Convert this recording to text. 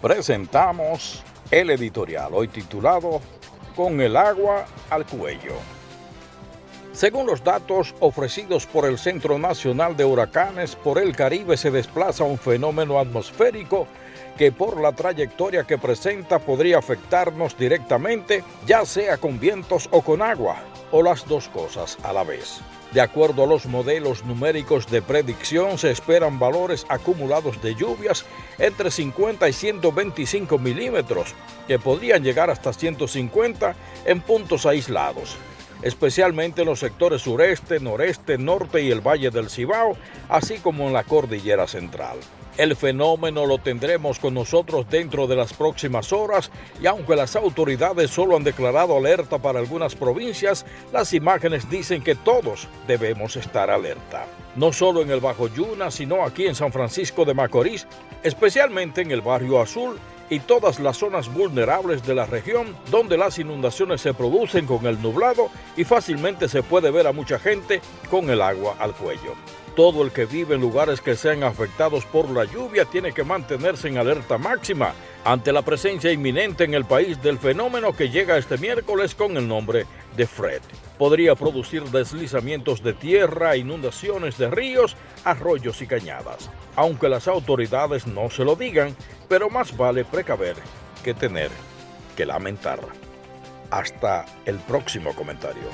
presentamos el editorial, hoy titulado Con el agua al cuello. Según los datos ofrecidos por el Centro Nacional de Huracanes, por el Caribe se desplaza un fenómeno atmosférico que por la trayectoria que presenta podría afectarnos directamente, ya sea con vientos o con agua, o las dos cosas a la vez. De acuerdo a los modelos numéricos de predicción, se esperan valores acumulados de lluvias entre 50 y 125 milímetros, que podrían llegar hasta 150 en puntos aislados, especialmente en los sectores sureste, noreste, norte y el Valle del Cibao, así como en la Cordillera Central. El fenómeno lo tendremos con nosotros dentro de las próximas horas y aunque las autoridades solo han declarado alerta para algunas provincias, las imágenes dicen que todos debemos estar alerta. No solo en el Bajo Yuna, sino aquí en San Francisco de Macorís, especialmente en el Barrio Azul y todas las zonas vulnerables de la región donde las inundaciones se producen con el nublado y fácilmente se puede ver a mucha gente con el agua al cuello. Todo el que vive en lugares que sean afectados por la lluvia tiene que mantenerse en alerta máxima ante la presencia inminente en el país del fenómeno que llega este miércoles con el nombre de Fred. Podría producir deslizamientos de tierra, inundaciones de ríos, arroyos y cañadas. Aunque las autoridades no se lo digan, pero más vale precaver que tener que lamentar. Hasta el próximo comentario.